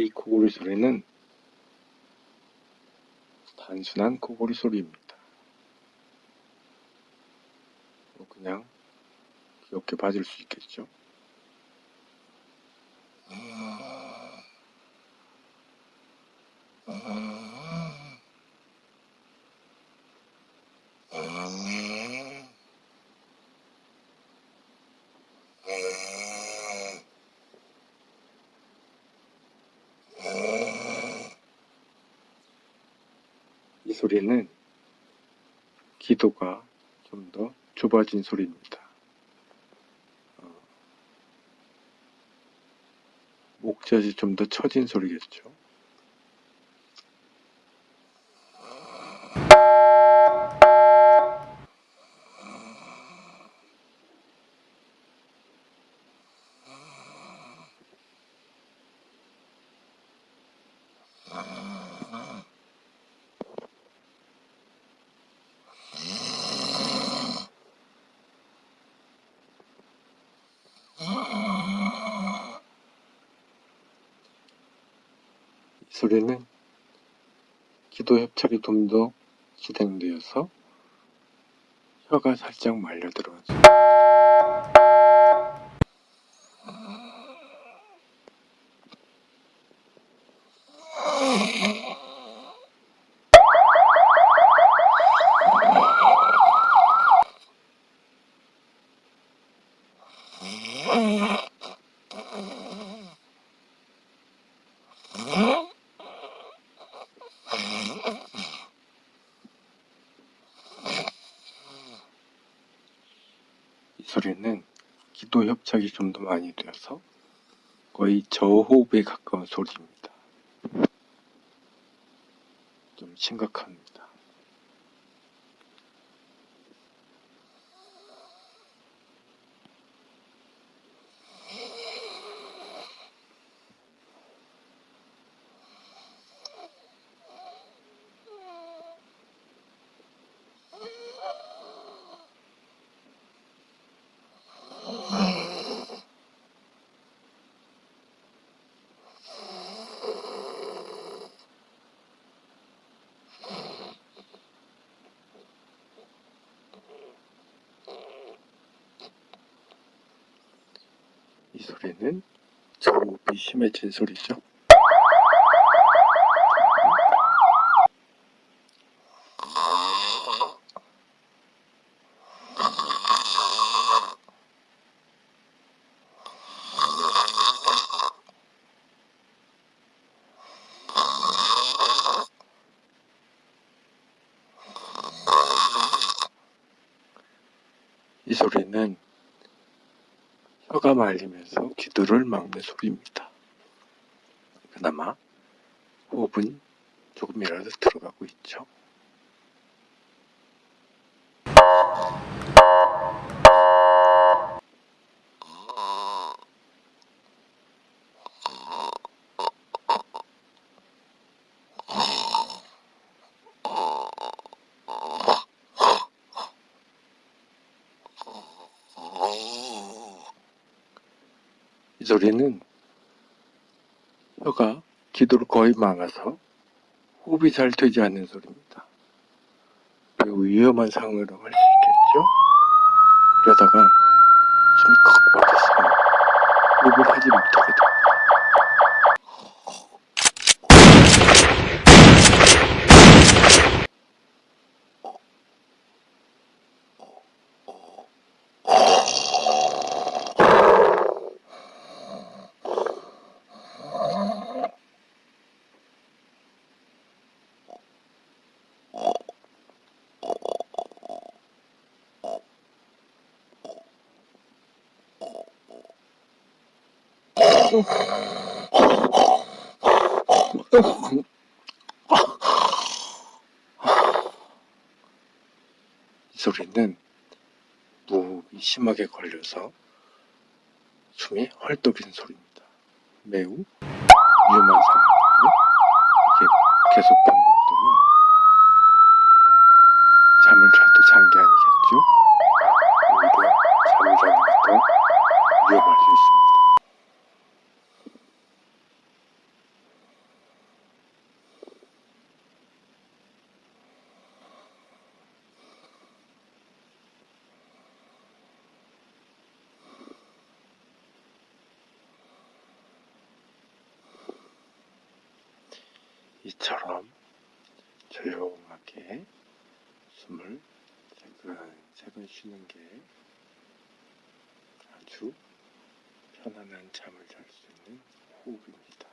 이 코골이 소리는 단순한 코골이 소리입니다. 뭐 그냥 귀엽게 봐줄 수 있겠죠. 이 소리는 기도가 좀 더 좁아진 소리입니다. 어, 목젖이 좀 더 처진 소리겠죠. 이 소리는 기도 협착이 좀 더 진행되어서 혀가 살짝 말려 들어가죠. 이 소리는 기도 협착이 좀 더 많이 되어서 거의 저호흡에 가까운 소리입니다. 좀 심각합니다. 이 소리는 저호흡이 심해진 소리죠. 이 소리는 혀가 말리면서 기도를 막는 소리입니다. 그나마 호흡은 조금이라도 들어가고 있죠. 이 소리는 혀가 기도를 거의 막아서 호흡이 잘 되지 않는 소리입니다. 매우 위험한 상황이라고 할 수 있겠죠? 이러다가 숨이 컥 막혀서 호흡을 하지 못하게 됩니다. 이 소리는 무호흡이 심하게 걸려서 숨이 헐떡이는 소리입니다. 매우 위험한 상황이고요. 이게 계속 반복되면 잠을 자도 잔 게 아니겠죠? 오히려 잠을 자는 게 더 위험할 수 있습니다. 이처럼 조용하게 숨을 세근세근 쉬는 게 아주 편안한 잠을 잘 수 있는 호흡입니다.